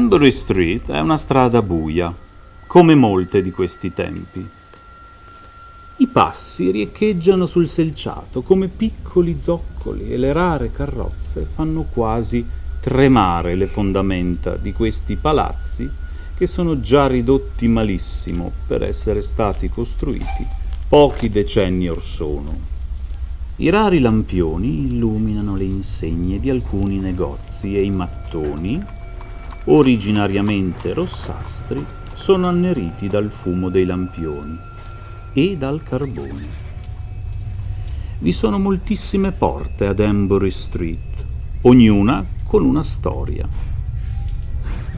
Hanbury Street è una strada buia, come molte di questi tempi. I passi riecheggiano sul selciato come piccoli zoccoli e le rare carrozze fanno quasi tremare le fondamenta di questi palazzi che sono già ridotti malissimo per essere stati costruiti pochi decenni or sono. I rari lampioni illuminano le insegne di alcuni negozi e i mattoni, originariamente rossastri, sono anneriti dal fumo dei lampioni e dal carbone. Vi sono moltissime porte ad Embury Street, ognuna con una storia.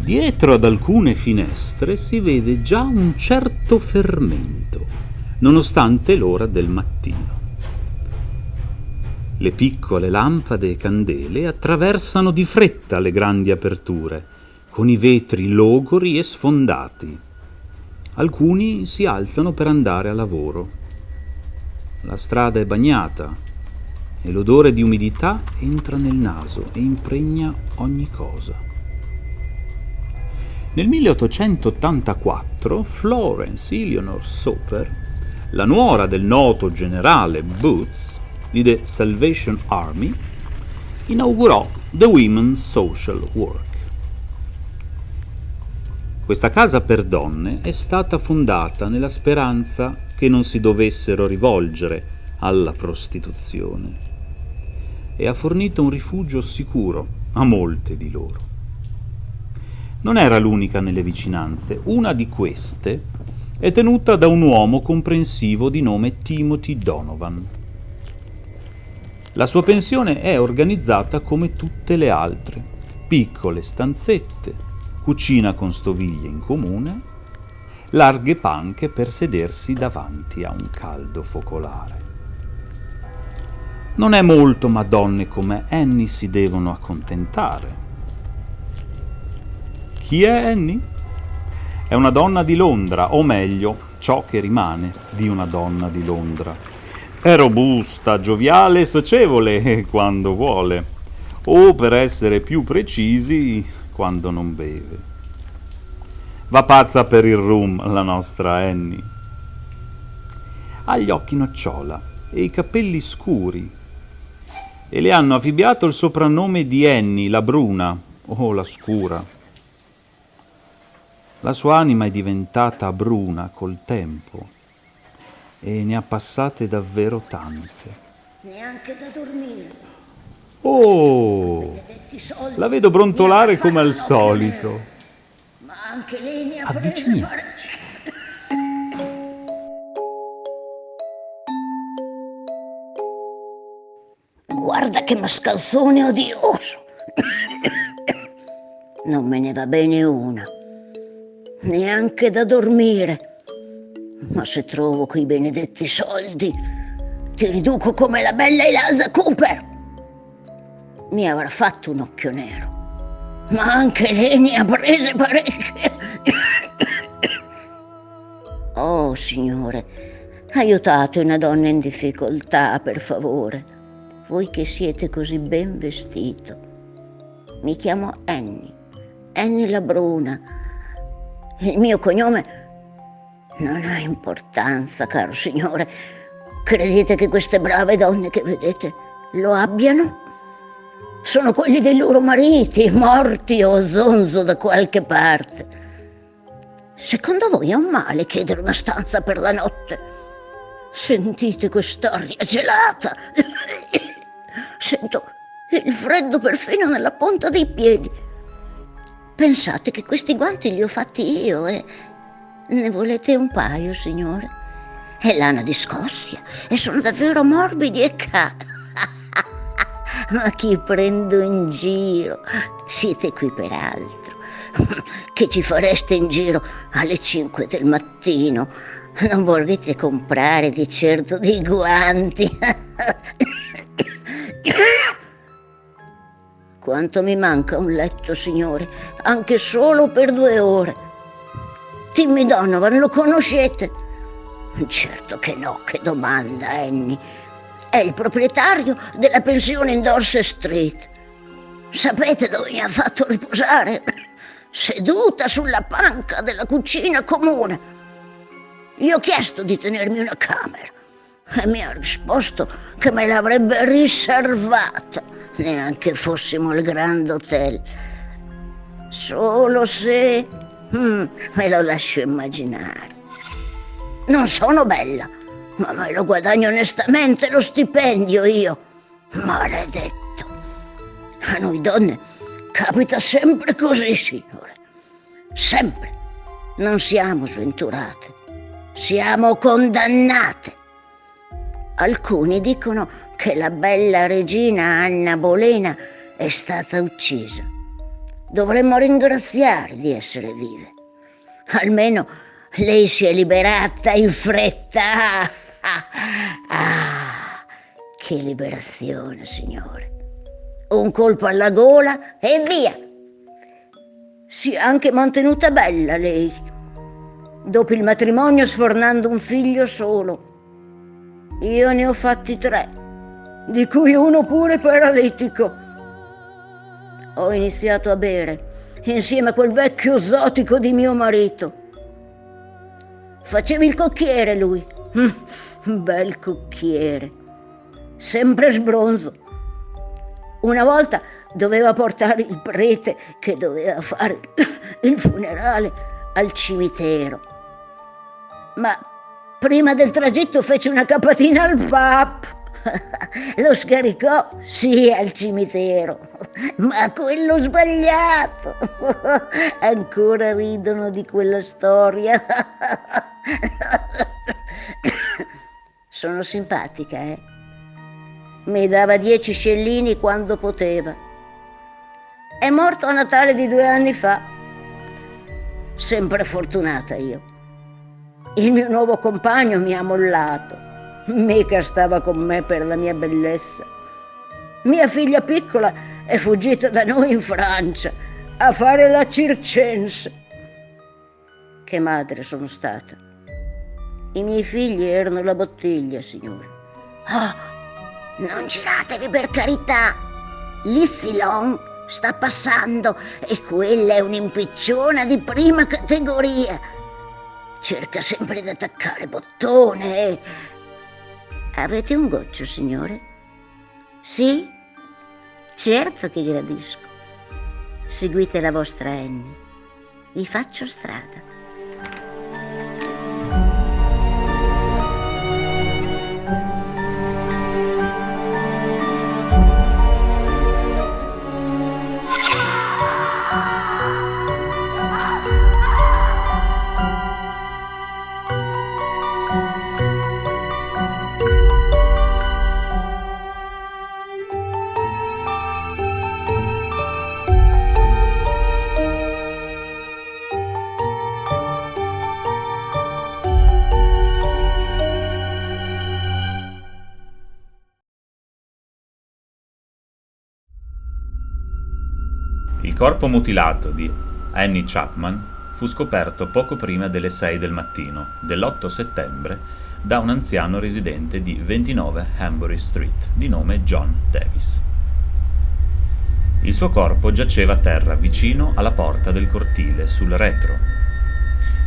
Dietro ad alcune finestre si vede già un certo fermento, nonostante l'ora del mattino. Le piccole lampade e candele attraversano di fretta le grandi aperture, con i vetri logori e sfondati. Alcuni si alzano per andare a lavoro. La strada è bagnata e l'odore di umidità entra nel naso e impregna ogni cosa. Nel 1884 Florence Eleanor Soper, la nuora del noto generale Booth di The Salvation Army, inaugurò The Women's Social Work. Questa casa per donne è stata fondata nella speranza che non si dovessero rivolgere alla prostituzione e ha fornito un rifugio sicuro a molte di loro. Non era l'unica nelle vicinanze, una di queste è tenuta da un uomo comprensivo di nome Timothy Donovan. La sua pensione è organizzata come tutte le altre, piccole stanzette, cucina con stoviglie in comune, larghe panche per sedersi davanti a un caldo focolare. Non è molto, ma donne come Annie si devono accontentare. Chi è Annie? È una donna di Londra, o meglio, ciò che rimane di una donna di Londra. È robusta, gioviale e socievole quando vuole, o per essere più precisi, quando non beve. Va pazza per il rum, la nostra Annie. Ha gli occhi nocciola e i capelli scuri, e le hanno affibbiato il soprannome di Annie, la bruna, o oh, la scura. La sua anima è diventata bruna col tempo e ne ha passate davvero tante. Neanche da dormire. Oh, la vedo brontolare come al solito. Ma anche lei ne ha Avviciniamoci. Guarda che mascalzone odioso. Non me ne va bene una, neanche da dormire. Ma se trovo quei benedetti soldi, ti riduco come la bella Elasa Cooper. Mi avrà fatto un occhio nero, ma anche lei ne ha prese parecchie. Oh, signore, aiutate una donna in difficoltà, per favore voi che siete così ben vestito. Mi chiamo Annie, Annie la Bruna. Il mio cognome non ha importanza, caro signore. Credete che queste brave donne che vedete lo abbiano? Sono quelli dei loro mariti, morti o zonzo da qualche parte. Secondo voi è un male chiedere una stanza per la notte? Sentite quest'aria gelata. Sento il freddo perfino nella punta dei piedi. Pensate che questi guanti li ho fatti io e ne volete un paio, signore? È lana di Scozia e sono davvero morbidi e ca... Ma chi prendo in giro? Siete qui per altro. Che ci fareste in giro alle 5 del mattino? Non vorrete comprare di certo dei guanti? Quanto mi manca un letto, signore, anche solo per due ore. Timmy Donovan, lo conoscete? Certo che no, che domanda, Annie. È il proprietario della pensione in Dorset Street. Sapete dove mi ha fatto riposare? seduta sulla panca della cucina comune. Gli ho chiesto di tenermi una camera e mi ha risposto che me l'avrebbe riservata, neanche fossimo al Grand Hotel. Solo se... Hmm, me lo lascio immaginare. Non sono bella, ma me lo guadagno onestamente lo stipendio io. Maledetto. A noi donne capita sempre così, signore. Sempre. Non siamo sventurate, siamo condannate. Alcuni dicono che la bella regina Anna Bolena è stata uccisa. Dovremmo ringraziare di essere vive. Almeno lei si è liberata in fretta. Ah, che liberazione, signore. Un colpo alla gola e via. Si è anche mantenuta bella lei. Dopo il matrimonio sfornando un figlio solo. Io ne ho fatti tre, di cui uno pure paralitico. Ho iniziato a bere insieme a quel vecchio zotico di mio marito. Faceva il cocchiere lui. Bel cocchiere. Sempre sbronzo. Una volta doveva portare il prete che doveva fare il funerale al cimitero. Ma prima del tragitto fece una capatina al pap. Lo scaricò, sì, al cimitero, ma quello sbagliato. Ancora ridono di quella storia. Sono simpatica, eh? Mi dava dieci scellini quando poteva. È morto a Natale di due anni fa. Sempre fortunata io. Il mio nuovo compagno mi ha mollato. Mica stava con me per la mia bellezza. Mia figlia piccola è fuggita da noi in Francia a fare la circense. Che madre sono stata. I miei figli erano la bottiglia, signore. Ah, non giratevi per carità. L'Issilon sta passando e quella è un'impicciona di prima categoria. Cerca sempre di attaccare bottone. Avete un goccio, signore? Sì? Certo che gradisco. Seguite la vostra Annie. Vi faccio strada. Corpo mutilato di Annie Chapman fu scoperto poco prima delle 6 del mattino dell'8 settembre da un anziano residente di 29 Hambury Street di nome John Davis. Il suo corpo giaceva a terra vicino alla porta del cortile sul retro,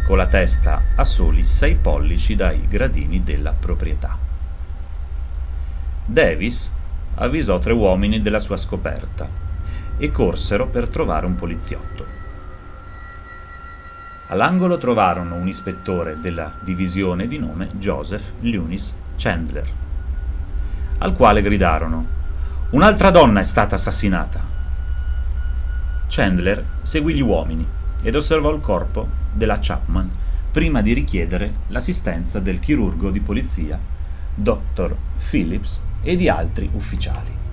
con la testa a soli 6 pollici dai gradini della proprietà. Davis avvisò tre uomini della sua scoperta e corsero per trovare un poliziotto. All'angolo trovarono un ispettore della divisione di nome Joseph Lunis Chandler, al quale gridarono Un'altra donna è stata assassinata. Chandler seguì gli uomini ed osservò il corpo della Chapman prima di richiedere l'assistenza del chirurgo di polizia, Dr. Phillips, e di altri ufficiali.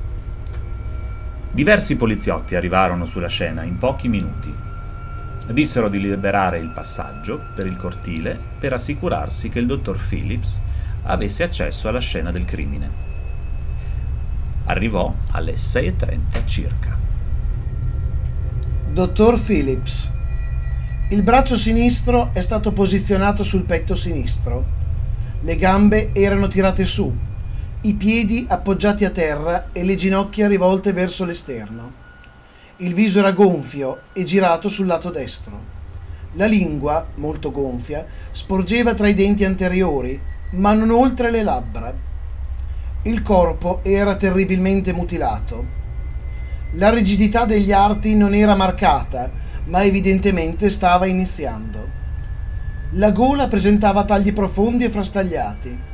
Diversi poliziotti arrivarono sulla scena in pochi minuti. Dissero di liberare il passaggio per il cortile per assicurarsi che il dottor Phillips avesse accesso alla scena del crimine. Arrivò alle 6.30 circa. Dottor Phillips, il braccio sinistro è stato posizionato sul petto sinistro. Le gambe erano tirate su i piedi appoggiati a terra e le ginocchia rivolte verso l'esterno. Il viso era gonfio e girato sul lato destro. La lingua, molto gonfia, sporgeva tra i denti anteriori, ma non oltre le labbra. Il corpo era terribilmente mutilato. La rigidità degli arti non era marcata, ma evidentemente stava iniziando. La gola presentava tagli profondi e frastagliati.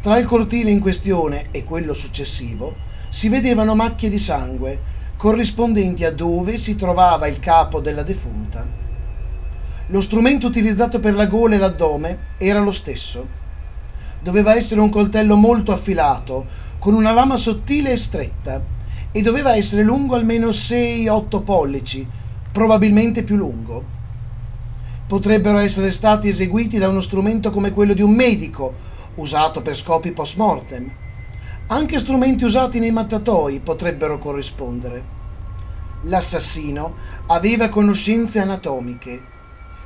Tra il cortile in questione e quello successivo si vedevano macchie di sangue, corrispondenti a dove si trovava il capo della defunta. Lo strumento utilizzato per la gola e l'addome era lo stesso. Doveva essere un coltello molto affilato, con una lama sottile e stretta, e doveva essere lungo almeno 6-8 pollici, probabilmente più lungo. Potrebbero essere stati eseguiti da uno strumento come quello di un medico, usato per scopi post mortem. Anche strumenti usati nei mattatoi potrebbero corrispondere. L'assassino aveva conoscenze anatomiche.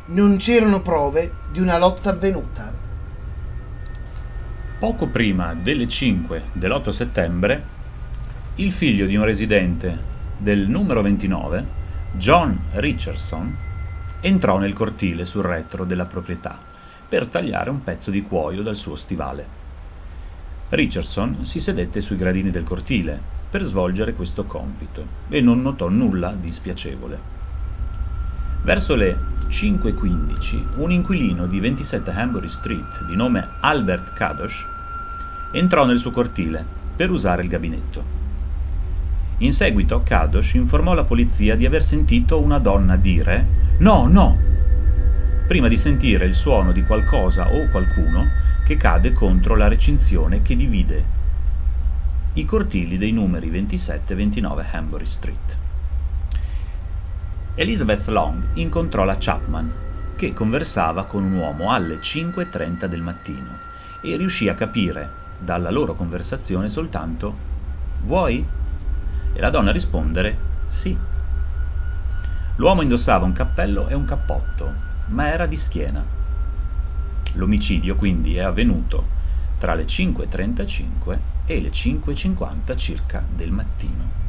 Non c'erano prove di una lotta avvenuta. Poco prima delle 5 dell'8 settembre il figlio di un residente del numero 29, John Richardson, entrò nel cortile sul retro della proprietà per tagliare un pezzo di cuoio dal suo stivale. Richardson si sedette sui gradini del cortile per svolgere questo compito e non notò nulla di spiacevole. Verso le 5.15 un inquilino di 27 Hambury Street di nome Albert Kadosh entrò nel suo cortile per usare il gabinetto. In seguito Kadosh informò la polizia di aver sentito una donna dire No, no! Prima di sentire il suono di qualcosa o qualcuno che cade contro la recinzione che divide i cortili dei numeri 27 e 29 Hambury Street. Elizabeth Long incontrò la Chapman, che conversava con un uomo alle 5.30 del mattino e riuscì a capire dalla loro conversazione soltanto Vuoi? e la donna rispondere sì. L'uomo indossava un cappello e un cappotto, ma era di schiena. L'omicidio quindi è avvenuto tra le 5.35 e le 5.50 circa del mattino.